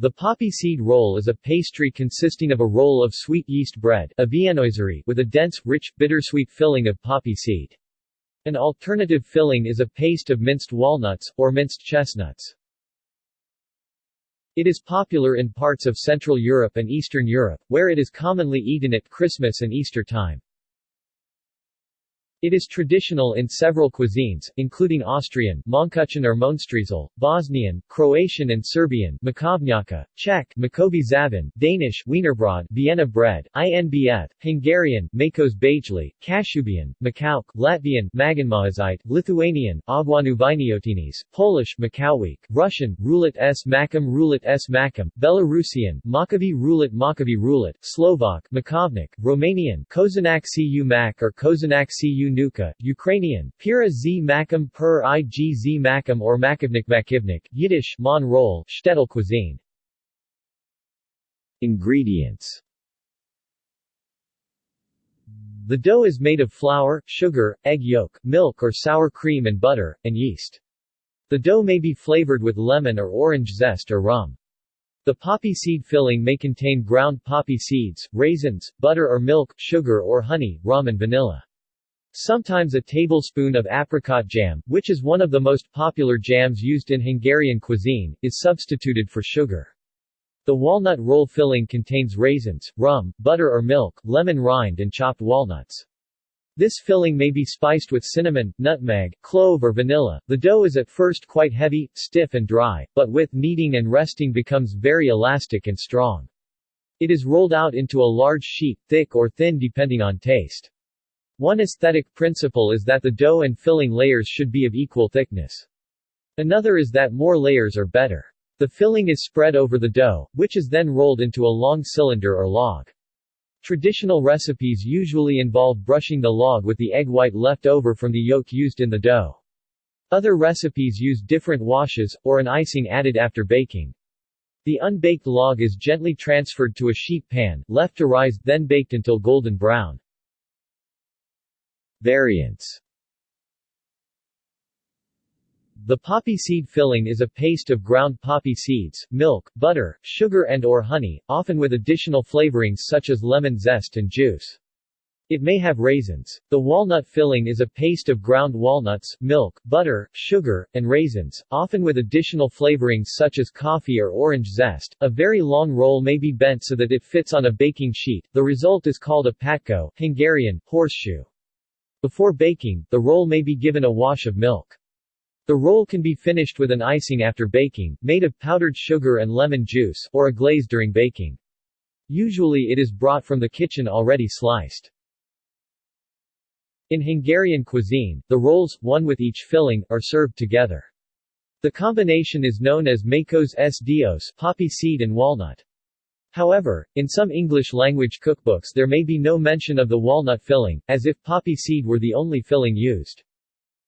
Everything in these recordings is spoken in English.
The poppy seed roll is a pastry consisting of a roll of sweet yeast bread a with a dense, rich, bittersweet filling of poppy seed. An alternative filling is a paste of minced walnuts, or minced chestnuts. It is popular in parts of Central Europe and Eastern Europe, where it is commonly eaten at Christmas and Easter time. It is traditional in several cuisines, including Austrian Mohnkuchen or Mohnstriezel, Bosnian, Croatian and Serbian Makovnjaka, Czech Makovi Zavin, Danish Wienerbrod Vienna bread, INBF, Hungarian Makos Bajli, Kashubian, Makauk, Latvian Maganmahazite, Lithuanian Aguanu Viniotinis, Polish Makowiec, Russian Roulet s. Makum Roulet s. Makum, Belarusian Makavi Roulet Makavi Roulet, Slovak Makovnik, Romanian Kozanak cu Mak or Kozanak cu Nuka, Ukrainian, Pira z Makum per or Makivnik Makivnik, Yiddish, Mon roll, Shtetl cuisine. Ingredients The dough is made of flour, sugar, egg yolk, milk or sour cream and butter, and yeast. The dough may be flavored with lemon or orange zest or rum. The poppy seed filling may contain ground poppy seeds, raisins, butter or milk, sugar or honey, rum and vanilla. Sometimes a tablespoon of apricot jam, which is one of the most popular jams used in Hungarian cuisine, is substituted for sugar. The walnut roll filling contains raisins, rum, butter or milk, lemon rind and chopped walnuts. This filling may be spiced with cinnamon, nutmeg, clove or vanilla. The dough is at first quite heavy, stiff and dry, but with kneading and resting becomes very elastic and strong. It is rolled out into a large sheet, thick or thin depending on taste. One aesthetic principle is that the dough and filling layers should be of equal thickness. Another is that more layers are better. The filling is spread over the dough, which is then rolled into a long cylinder or log. Traditional recipes usually involve brushing the log with the egg white left over from the yolk used in the dough. Other recipes use different washes, or an icing added after baking. The unbaked log is gently transferred to a sheet pan, left to rise, then baked until golden brown. Variants The poppy seed filling is a paste of ground poppy seeds, milk, butter, sugar and or honey, often with additional flavorings such as lemon zest and juice. It may have raisins. The walnut filling is a paste of ground walnuts, milk, butter, sugar, and raisins, often with additional flavorings such as coffee or orange zest. A very long roll may be bent so that it fits on a baking sheet. The result is called a patko, Hungarian, horseshoe. Before baking, the roll may be given a wash of milk. The roll can be finished with an icing after baking, made of powdered sugar and lemon juice, or a glaze during baking. Usually it is brought from the kitchen already sliced. In Hungarian cuisine, the rolls, one with each filling, are served together. The combination is known as Makos s Dios poppy seed and walnut. However, in some English-language cookbooks there may be no mention of the walnut filling, as if poppy seed were the only filling used.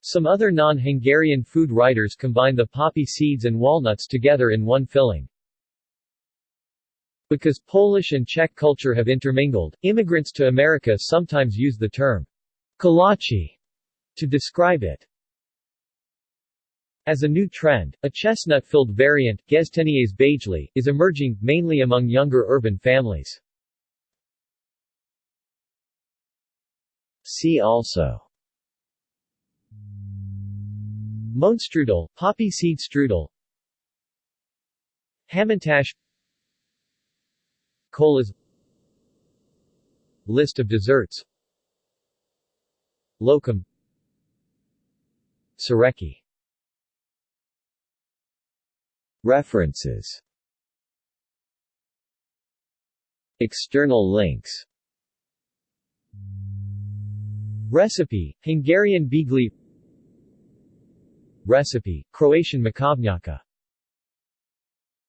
Some other non-Hungarian food writers combine the poppy seeds and walnuts together in one filling. Because Polish and Czech culture have intermingled, immigrants to America sometimes use the term kolache to describe it. As a new trend, a chestnut-filled variant, Gestenies Bajli, is emerging, mainly among younger urban families. See also Mohnstrudel, poppy seed strudel Hamantash Colas List of desserts Lokum Sareki References. External links. Recipe, Hungarian Bigli. Recipe, Croatian Makovnjaka